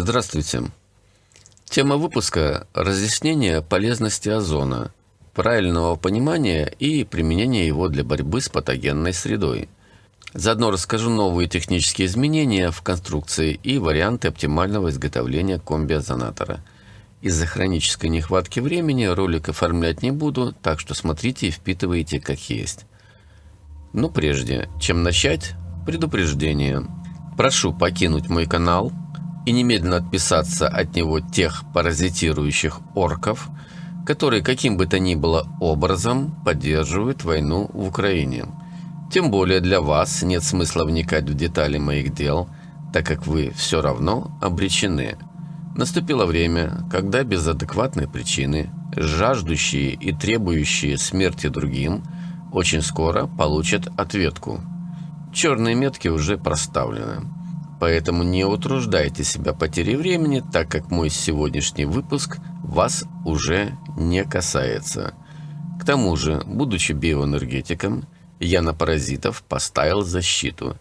Здравствуйте. Тема выпуска – разъяснение полезности озона, правильного понимания и применения его для борьбы с патогенной средой. Заодно расскажу новые технические изменения в конструкции и варианты оптимального изготовления комби-озонатора. Из-за хронической нехватки времени ролик оформлять не буду, так что смотрите и впитывайте как есть. Но прежде, чем начать, предупреждение. Прошу покинуть мой канал – и немедленно отписаться от него тех паразитирующих орков, которые каким бы то ни было образом поддерживают войну в Украине. Тем более для вас нет смысла вникать в детали моих дел, так как вы все равно обречены. Наступило время, когда без адекватной причины, жаждущие и требующие смерти другим, очень скоро получат ответку. Черные метки уже проставлены. Поэтому не утруждайте себя потерей времени, так как мой сегодняшний выпуск вас уже не касается. К тому же, будучи биоэнергетиком, я на паразитов поставил защиту.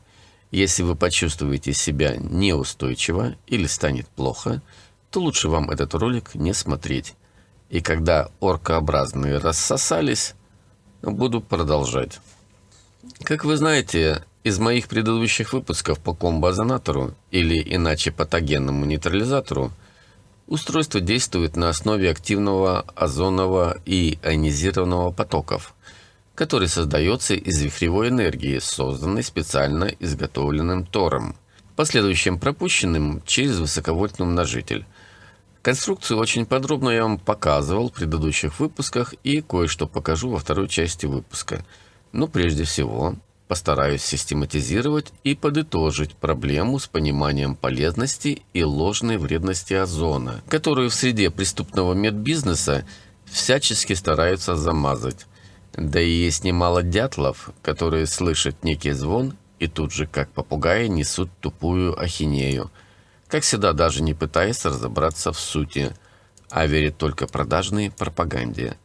Если вы почувствуете себя неустойчиво или станет плохо, то лучше вам этот ролик не смотреть. И когда оркообразные рассосались, буду продолжать. Как вы знаете, из моих предыдущих выпусков по комбо-озонатору, или иначе патогенному нейтрализатору, устройство действует на основе активного озонового и ионизированного потоков, который создается из вихревой энергии, созданной специально изготовленным тором, последующим пропущенным через высоковольтный умножитель. Конструкцию очень подробно я вам показывал в предыдущих выпусках и кое-что покажу во второй части выпуска. Но прежде всего Постараюсь систематизировать и подытожить проблему с пониманием полезности и ложной вредности озона, которую в среде преступного медбизнеса всячески стараются замазать. Да и есть немало дятлов, которые слышат некий звон и тут же, как попугаи, несут тупую ахинею, как всегда даже не пытаясь разобраться в сути, а верят только продажной пропаганде.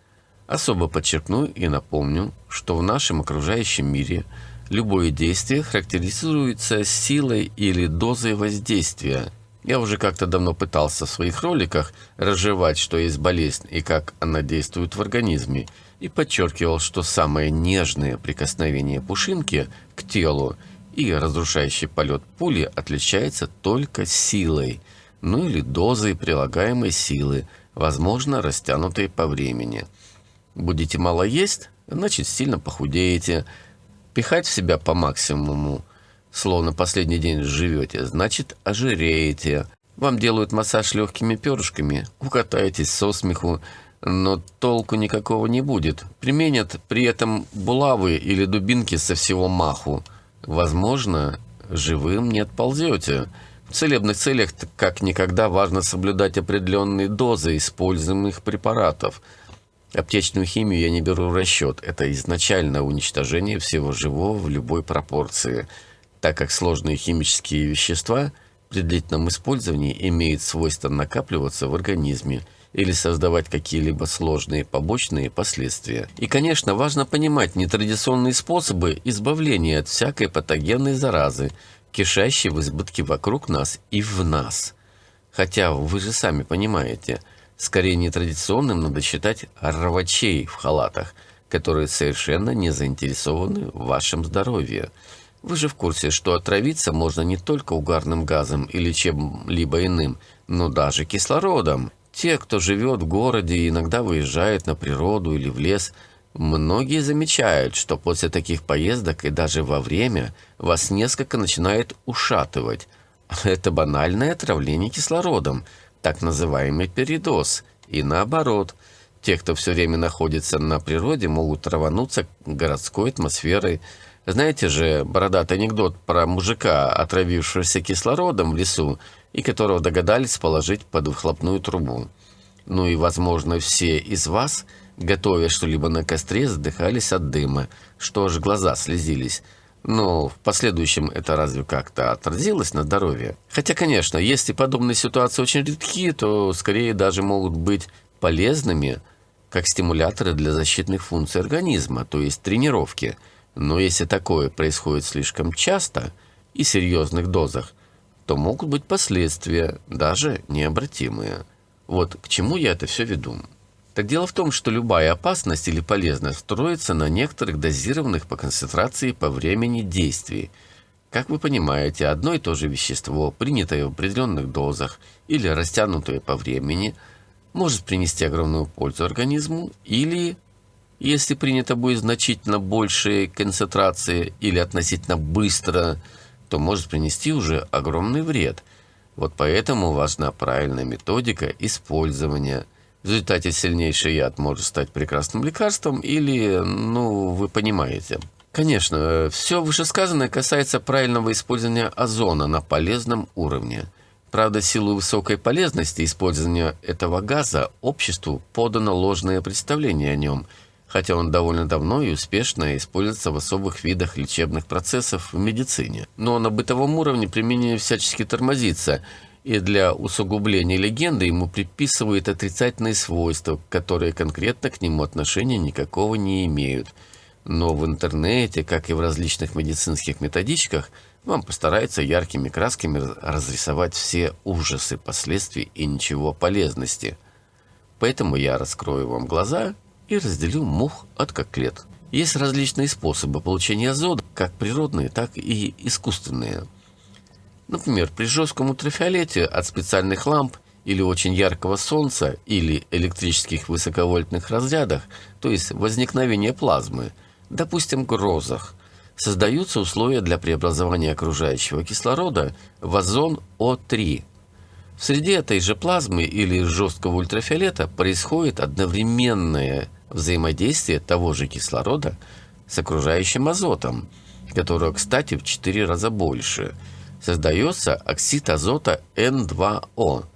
Особо подчеркну и напомню, что в нашем окружающем мире – Любое действие характеризуется силой или дозой воздействия. Я уже как-то давно пытался в своих роликах разжевать, что есть болезнь и как она действует в организме, и подчеркивал, что самое нежное прикосновение пушинки к телу и разрушающий полет пули отличается только силой, ну или дозой прилагаемой силы, возможно, растянутой по времени. Будете мало есть, значит сильно похудеете – Пихать в себя по максимуму, словно последний день живете, значит ожиреете. Вам делают массаж легкими перышками, укатаетесь со смеху, но толку никакого не будет. Применят при этом булавы или дубинки со всего маху. Возможно, живым не отползете. В целебных целях как никогда важно соблюдать определенные дозы используемых препаратов – Аптечную химию я не беру в расчет. Это изначальное уничтожение всего живого в любой пропорции, так как сложные химические вещества при длительном использовании имеют свойство накапливаться в организме или создавать какие-либо сложные побочные последствия. И, конечно, важно понимать нетрадиционные способы избавления от всякой патогенной заразы, кишащей в избытке вокруг нас и в нас. Хотя вы же сами понимаете – Скорее нетрадиционным надо считать рвачей в халатах, которые совершенно не заинтересованы в вашем здоровье. Вы же в курсе, что отравиться можно не только угарным газом или чем-либо иным, но даже кислородом. Те, кто живет в городе и иногда выезжает на природу или в лес, многие замечают, что после таких поездок и даже во время вас несколько начинает ушатывать. Это банальное отравление кислородом – так называемый передоз, и наоборот. Те, кто все время находится на природе, могут рвануться городской атмосферой. Знаете же бородатый анекдот про мужика, отравившегося кислородом в лесу, и которого догадались положить под выхлопную трубу. Ну и, возможно, все из вас, готовя что-либо на костре, задыхались от дыма, что аж глаза слезились. Но в последующем это разве как-то отразилось на здоровье? Хотя, конечно, если подобные ситуации очень редки, то скорее даже могут быть полезными как стимуляторы для защитных функций организма, то есть тренировки. Но если такое происходит слишком часто и в серьезных дозах, то могут быть последствия, даже необратимые. Вот к чему я это все веду. Так дело в том, что любая опасность или полезность строится на некоторых дозированных по концентрации по времени действий. Как вы понимаете, одно и то же вещество, принятое в определенных дозах или растянутое по времени, может принести огромную пользу организму или, если принято будет значительно большей концентрации или относительно быстро, то может принести уже огромный вред. Вот поэтому важна правильная методика использования – в результате сильнейший яд может стать прекрасным лекарством или, ну, вы понимаете. Конечно, все вышесказанное касается правильного использования озона на полезном уровне. Правда, силу высокой полезности использования этого газа обществу подано ложное представление о нем, хотя он довольно давно и успешно используется в особых видах лечебных процессов в медицине. Но на бытовом уровне применение всячески тормозится – и для усугубления легенды ему приписывают отрицательные свойства, которые конкретно к нему отношения никакого не имеют. Но в интернете, как и в различных медицинских методичках, вам постараются яркими красками разрисовать все ужасы последствий и ничего полезности. Поэтому я раскрою вам глаза и разделю мух от коклет. Есть различные способы получения азота, как природные, так и искусственные – Например, при жестком ультрафиолете от специальных ламп или очень яркого солнца или электрических высоковольтных разрядах, то есть возникновение плазмы, допустим, грозах, создаются условия для преобразования окружающего кислорода в озон О3. В среде этой же плазмы или жесткого ультрафиолета происходит одновременное взаимодействие того же кислорода с окружающим азотом, которого, кстати, в 4 раза больше – создается оксид азота N2O.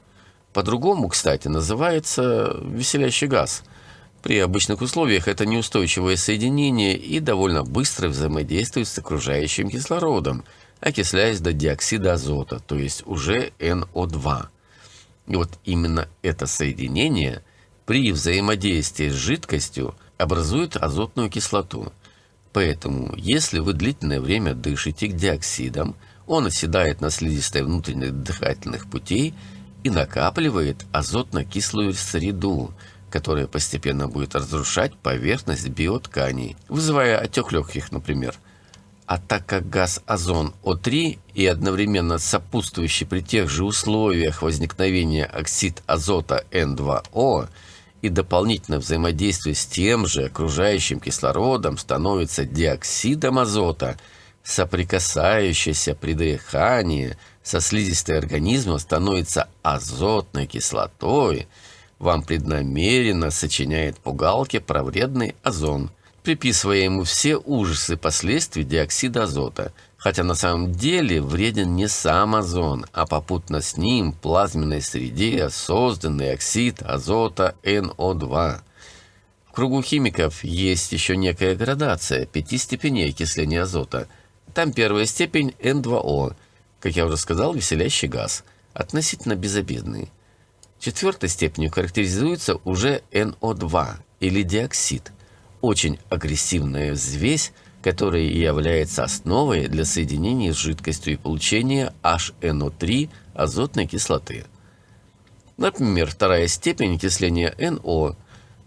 По-другому, кстати, называется веселящий газ. При обычных условиях это неустойчивое соединение и довольно быстро взаимодействует с окружающим кислородом, окисляясь до диоксида азота, то есть уже NO2. И вот именно это соединение при взаимодействии с жидкостью образует азотную кислоту. Поэтому, если вы длительное время дышите диоксидом, он оседает на слизистой внутренних дыхательных путей и накапливает азотно-кислую среду, которая постепенно будет разрушать поверхность биотканей, вызывая отек легких, например. А так как газ озон О3 и одновременно сопутствующий при тех же условиях возникновения оксид азота N2O и дополнительно взаимодействие с тем же окружающим кислородом становится диоксидом азота – соприкасающаяся при дыхании со слизистой организма становится азотной кислотой, вам преднамеренно сочиняет пугалки про вредный озон, приписывая ему все ужасы последствий диоксида азота, хотя на самом деле вреден не сам озон, а попутно с ним в плазменной среде созданный оксид азота НО2. В кругу химиков есть еще некая градация пяти степеней окисления азота – там первая степень N2O, как я уже сказал, веселящий газ, относительно безобидный. Четвертой степенью характеризуется уже NO2 или диоксид, очень агрессивная взвесь, которая является основой для соединения с жидкостью и получения HNO3 азотной кислоты. Например, вторая степень окисления NO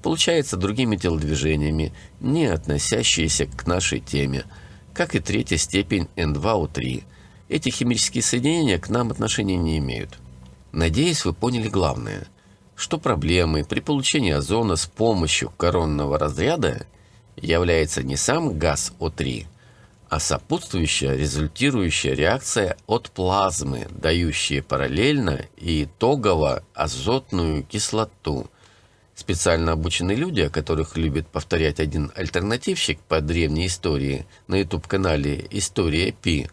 получается другими телодвижениями, не относящиеся к нашей теме – как и третья степень N2O3. Эти химические соединения к нам отношения не имеют. Надеюсь, вы поняли главное, что проблемы при получении озона с помощью коронного разряда является не сам газ О3, а сопутствующая результирующая реакция от плазмы, дающая параллельно и итогово азотную кислоту – Специально обученные люди, о которых любит повторять один альтернативщик по древней истории на YouTube-канале «История Пи»,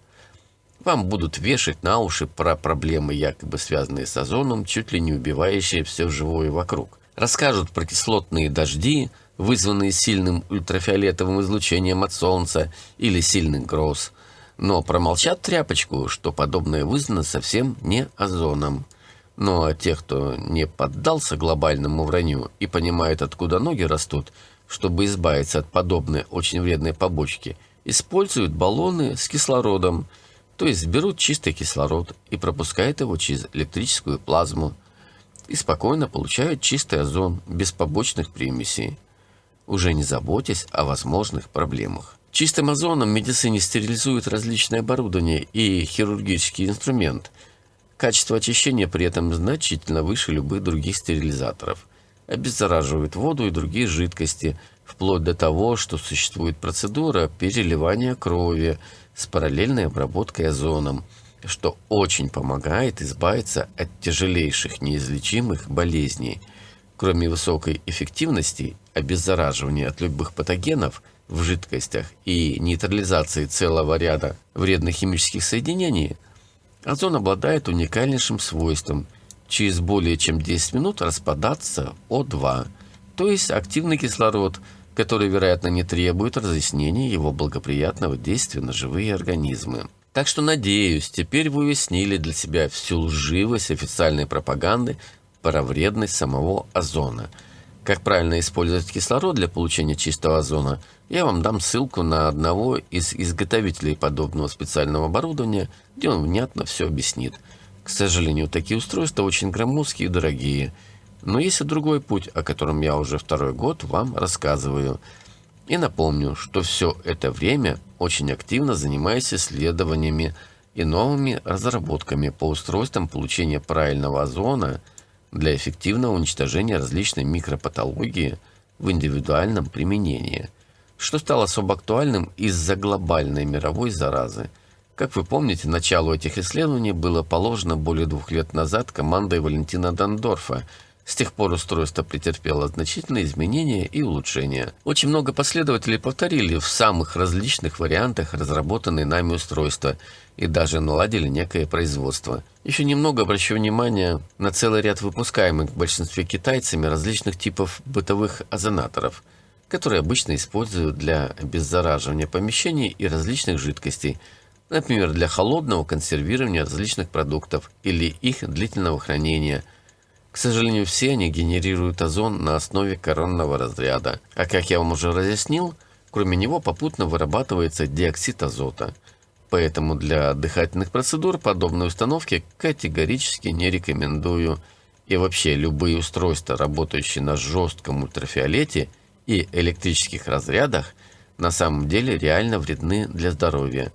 вам будут вешать на уши про проблемы, якобы связанные с озоном, чуть ли не убивающие все живое вокруг. Расскажут про кислотные дожди, вызванные сильным ультрафиолетовым излучением от Солнца или сильных гроз. Но промолчат тряпочку, что подобное вызвано совсем не озоном. Ну а тех, кто не поддался глобальному вранью и понимает, откуда ноги растут, чтобы избавиться от подобной очень вредной побочки, используют баллоны с кислородом, То есть берут чистый кислород и пропускают его через электрическую плазму и спокойно получают чистый озон без побочных примесей, уже не заботясь о возможных проблемах. Чистым озоном в медицине стерилизуют различное оборудование и хирургический инструмент. Качество очищения при этом значительно выше любых других стерилизаторов. Обеззараживают воду и другие жидкости, вплоть до того, что существует процедура переливания крови с параллельной обработкой озоном, что очень помогает избавиться от тяжелейших неизлечимых болезней. Кроме высокой эффективности обеззараживания от любых патогенов – в жидкостях и нейтрализации целого ряда вредных химических соединений, озон обладает уникальнейшим свойством через более чем 10 минут распадаться О2, то есть активный кислород, который, вероятно, не требует разъяснения его благоприятного действия на живые организмы. Так что, надеюсь, теперь вы уяснили для себя всю лживость официальной пропаганды про вредность самого озона – как правильно использовать кислород для получения чистого озона, я вам дам ссылку на одного из изготовителей подобного специального оборудования, где он внятно все объяснит. К сожалению, такие устройства очень громоздкие и дорогие. Но есть и другой путь, о котором я уже второй год вам рассказываю. И напомню, что все это время очень активно занимаюсь исследованиями и новыми разработками по устройствам получения правильного озона – для эффективного уничтожения различной микропатологии в индивидуальном применении, что стало особо актуальным из-за глобальной мировой заразы. Как вы помните, началу этих исследований было положено более двух лет назад командой Валентина Дандорфа – с тех пор устройство претерпело значительные изменения и улучшения. Очень много последователей повторили в самых различных вариантах разработанные нами устройства и даже наладили некое производство. Еще немного обращу внимание на целый ряд выпускаемых в большинстве китайцами различных типов бытовых озонаторов, которые обычно используют для обеззараживания помещений и различных жидкостей, например, для холодного консервирования различных продуктов или их длительного хранения – к сожалению, все они генерируют озон на основе коронного разряда. А как я вам уже разъяснил, кроме него попутно вырабатывается диоксид азота. Поэтому для дыхательных процедур подобные установки категорически не рекомендую. И вообще любые устройства, работающие на жестком ультрафиолете и электрических разрядах, на самом деле реально вредны для здоровья.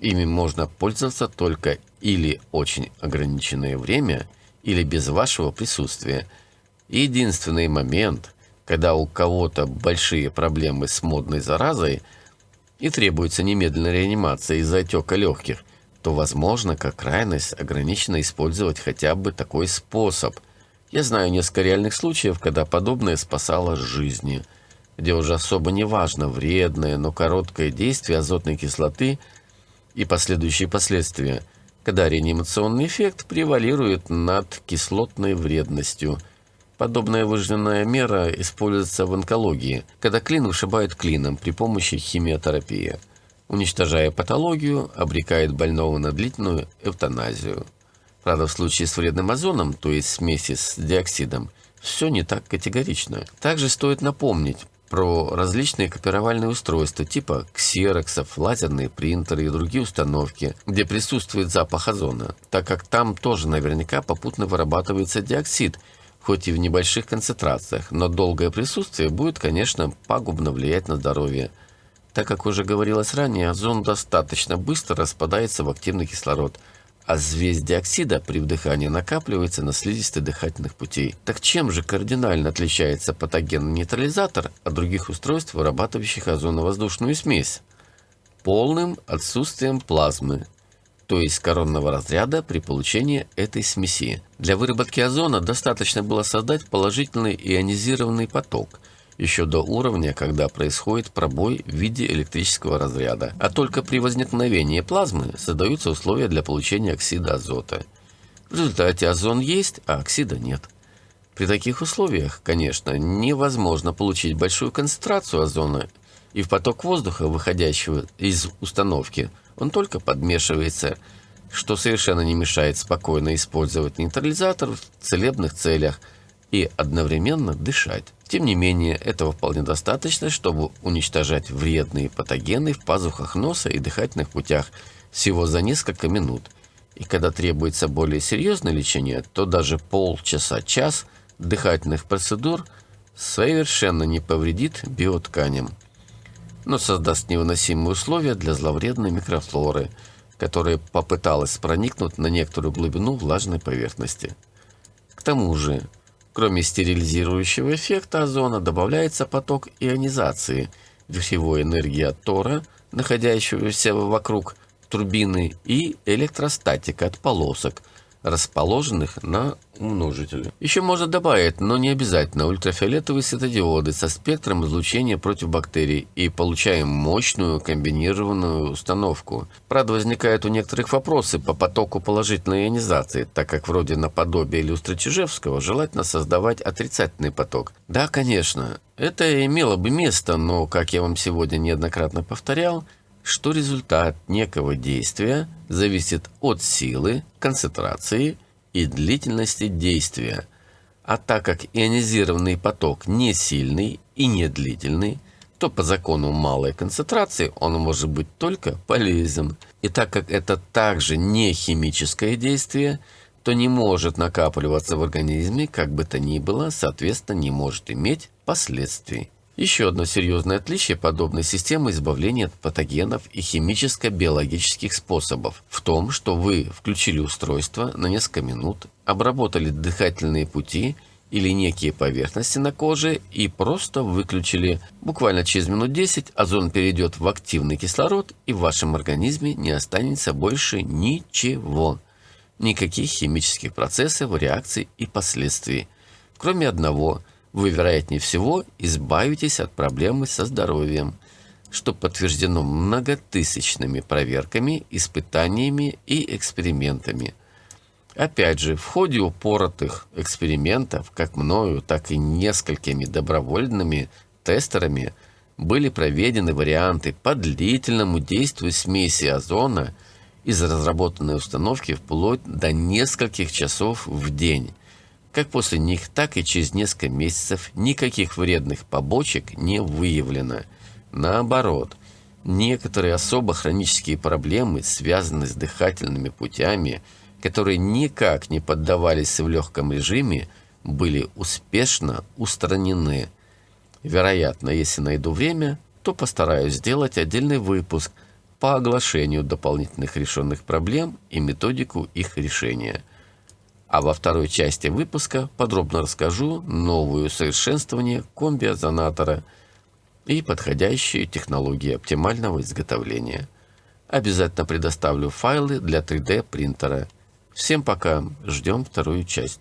Ими можно пользоваться только или очень ограниченное время – или без вашего присутствия. Единственный момент, когда у кого-то большие проблемы с модной заразой и требуется немедленная реанимация из-за отека легких, то возможно, как крайность, ограниченно использовать хотя бы такой способ. Я знаю несколько реальных случаев, когда подобное спасало жизни, где уже особо не важно вредное, но короткое действие азотной кислоты и последующие последствия – когда реанимационный эффект превалирует над кислотной вредностью. Подобная выжженная мера используется в онкологии, когда клин вышибает клином при помощи химиотерапии. Уничтожая патологию, обрекает больного на длительную эвтаназию. Правда, в случае с вредным озоном, то есть смеси с диоксидом, все не так категорично. Также стоит напомнить про различные копировальные устройства типа ксероксов, лазерные принтеры и другие установки, где присутствует запах озона, так как там тоже наверняка попутно вырабатывается диоксид, хоть и в небольших концентрациях, но долгое присутствие будет, конечно, пагубно влиять на здоровье. Так как уже говорилось ранее, озон достаточно быстро распадается в активный кислород – а взвесь диоксида при вдыхании накапливается на слизистой дыхательных путей. Так чем же кардинально отличается патогенный нейтрализатор от других устройств, вырабатывающих озоновоздушную смесь? Полным отсутствием плазмы, то есть коронного разряда при получении этой смеси. Для выработки озона достаточно было создать положительный ионизированный поток – еще до уровня, когда происходит пробой в виде электрического разряда. А только при возникновении плазмы создаются условия для получения оксида азота. В результате озон есть, а оксида нет. При таких условиях, конечно, невозможно получить большую концентрацию озона, и в поток воздуха, выходящего из установки, он только подмешивается, что совершенно не мешает спокойно использовать нейтрализатор в целебных целях и одновременно дышать. Тем не менее, этого вполне достаточно, чтобы уничтожать вредные патогены в пазухах носа и дыхательных путях, всего за несколько минут. И когда требуется более серьезное лечение, то даже полчаса-час дыхательных процедур совершенно не повредит биотканям, но создаст невыносимые условия для зловредной микрофлоры, которая попыталась проникнуть на некоторую глубину влажной поверхности. К тому же, кроме стерилизирующего эффекта озона, добавляется поток ионизации – вихревой энергии от тора, находящегося вокруг турбины, и электростатика от полосок, расположенных на умножителе. Еще можно добавить, но не обязательно, ультрафиолетовые светодиоды со спектром излучения против бактерий и получаем мощную комбинированную установку. Правда, возникают у некоторых вопросы по потоку положительной ионизации, так как вроде наподобие люстры Чижевского желательно создавать отрицательный поток. Да, конечно, это имело бы место, но, как я вам сегодня неоднократно повторял, что результат некого действия зависит от силы, концентрации и длительности действия. А так как ионизированный поток не сильный и не длительный, то по закону малой концентрации он может быть только полезен. И так как это также не химическое действие, то не может накапливаться в организме, как бы то ни было, соответственно, не может иметь последствий. Еще одно серьезное отличие подобной системы избавления от патогенов и химическо-биологических способов в том, что вы включили устройство на несколько минут, обработали дыхательные пути или некие поверхности на коже и просто выключили. Буквально через минут 10 озон перейдет в активный кислород и в вашем организме не останется больше ничего. Никаких химических процессов, реакций и последствий. Кроме одного – вы, вероятнее всего, избавитесь от проблемы со здоровьем, что подтверждено многотысячными проверками, испытаниями и экспериментами. Опять же, в ходе упоротых экспериментов, как мною, так и несколькими добровольными тестерами, были проведены варианты по длительному действию смеси озона из разработанной установки вплоть до нескольких часов в день – как после них, так и через несколько месяцев никаких вредных побочек не выявлено. Наоборот, некоторые особо хронические проблемы, связанные с дыхательными путями, которые никак не поддавались в легком режиме, были успешно устранены. Вероятно, если найду время, то постараюсь сделать отдельный выпуск по оглашению дополнительных решенных проблем и методику их решения – а во второй части выпуска подробно расскажу новые усовершенствования комби-озонатора и подходящие технологии оптимального изготовления. Обязательно предоставлю файлы для 3D принтера. Всем пока, ждем вторую часть.